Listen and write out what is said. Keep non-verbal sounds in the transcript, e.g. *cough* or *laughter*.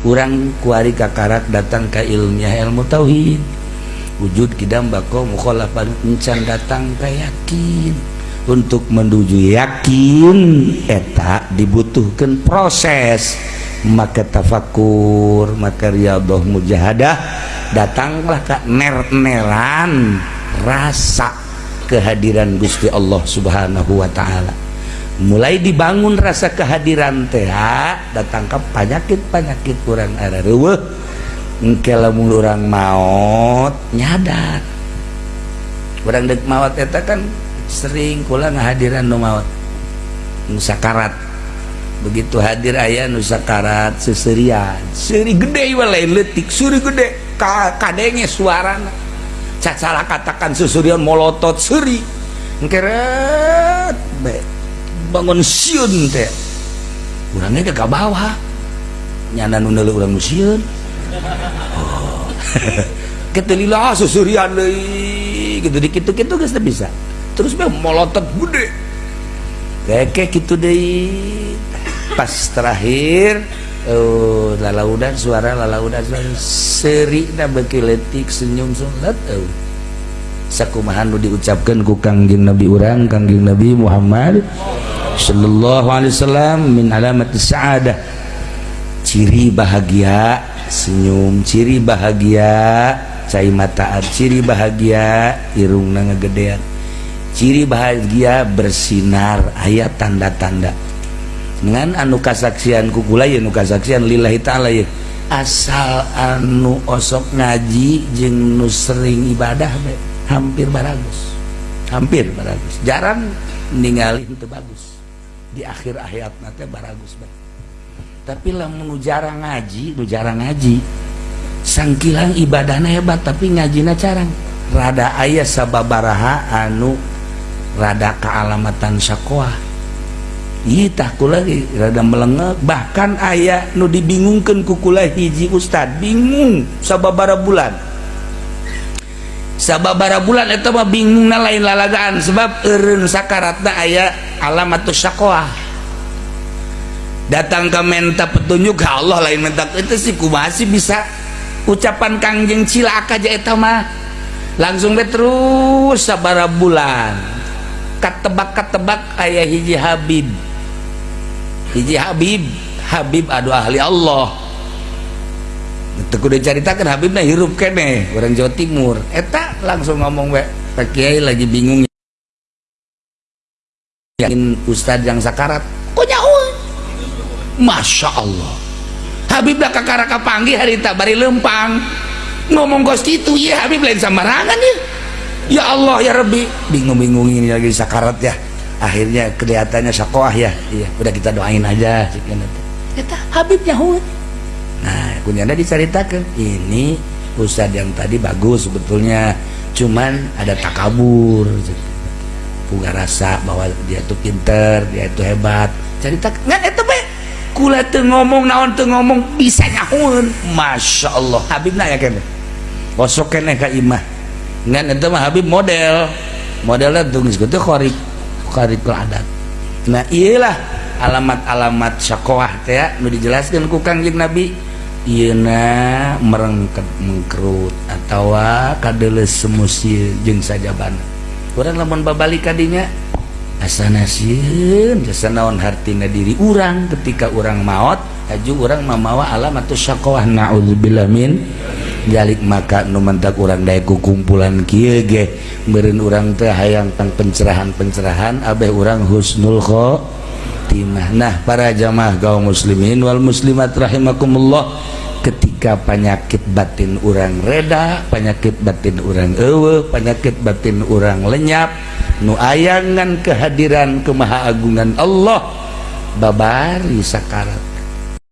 kurang kuari kakarat datang ke ilmiah ilmu tauhid. Wujud kidam bako mukhalafan encan datang ke yakin. Untuk menuju yakin eta dibutuhkan proses. Maka tafakur maka riyadhah mujahadah datanglah ke ner-neran rasa kehadiran Gusti Allah Subhanahu wa taala. Mulai dibangun rasa kehadiran teh datang ke penyakit-penyakit kurang ada. Reueuh. Engke lamun urang maut nyadar. Urang dek maut eta kan sering kula ngahadiran nu maut nu sakarat. Begitu hadir ayah nusa karat seserian. Seri gede walai letik seri gede. Ka kadenge suara cacalah katakan seserian molotot seri ngkeret bangun siun teh. Urangnya ke bawah nyana nuna urang siun. Oh. *laughs* ketelila seserian deh gitu dikit gitu geus bisa. Terus be molotot gede. Kayak gitu pas terakhir oh lalaudan suara lalaudan suara. Seri na letik senyum sulat oh sakumahan nu diucapkan ku kangjeng Nabi urang kangjeng Nabi Muhammad sallallahu alaihi wasallam min alamat sa'adah. Ciri bahagia senyum ciri bahagia cai mataan ciri bahagia irungna ngegedean. Ciri bahagia bersinar ayat tanda-tanda. Dengan anu kasaksian kukula ya anu kasaksian lillahi ta'ala ya asal anu osok ngaji jeng nu sering ibadah be hampir baragus. Hampir baragus. Jarang ninggalin itu bagus di akhir ayat nanti baragus be tapi lah nu jarang ngaji nu jarang ngaji sangkilang ibadahnya hebat tapi ngajina carang rada ayah sababaraha anu rada kealamatan syakoah kula lagi rada melengek. Bahkan ayah nu dibingungkan kukula hiji ustad. Bingung sababara bulan sabababara bulan itu mah bingung na lain lalagaan. Sebab erun sakaratna aya alamat syakoah datang ke menta petunjuk ya Allah lain menta itu sih kumasi bisa. Ucapan kangjeng cilaka aja itu mah. Langsung be terus sabara bulan. Katebak katebak ayah hiji Habib. Hiji Habib. Habib adu ahli Allah. Kudu ceritakan Habibnya hirup kene orang Jawa Timur. Eta langsung ngomong we Pak Kiai lagi bingung. Yakin ustadz yang sakarat kok nyawa Masya Allah. Habib dah kakara kapanggih hari tak bari lempang. Ngomong kos itu ya Habib lain samarangan ya ya Allah ya Rabbi. Bingung-bingung ini lagi sakarat ya. Akhirnya kelihatannya sakoah ya. Iya udah kita doain aja kita Habib Yahud nah kunyanda diceritakan ini Ustadz yang tadi bagus sebetulnya cuman ada takabur. Punya rasa bahwa dia itu pinter dia itu hebat. Cerita nggak itu be kula tuh ngomong naon tuh ngomong bisa nyahun masya Allah Habib nanya kan kosok kene ka imah? Ngan itu mah Habib model. Modelnya tulis gitu khorik karikul adat. Nah iyalah alamat-alamat syakoah teh ya, nu dijelaskan ku kangjeng Nabi Ina merengket mengkerut atau kadeles semusi jeng saja ban orang lamun babalik kadinya asana sieun jasa naon hartina diri urang ketika urang maot haju urang mamawa alam atau syakawah naudzubillah min jalik maka numentak urang dae kumpulan kieu ge. Meureun urang teh hayang tang pencerahan-pencerahan abeh urang husnul khotimah khotimah nah para jamaah kaum muslimin wal muslimat rahimakumullah ketika penyakit batin urang reda penyakit batin urang ewe penyakit batin urang lenyap nu ayangan kehadiran kemaha agungan Allah babari sakarat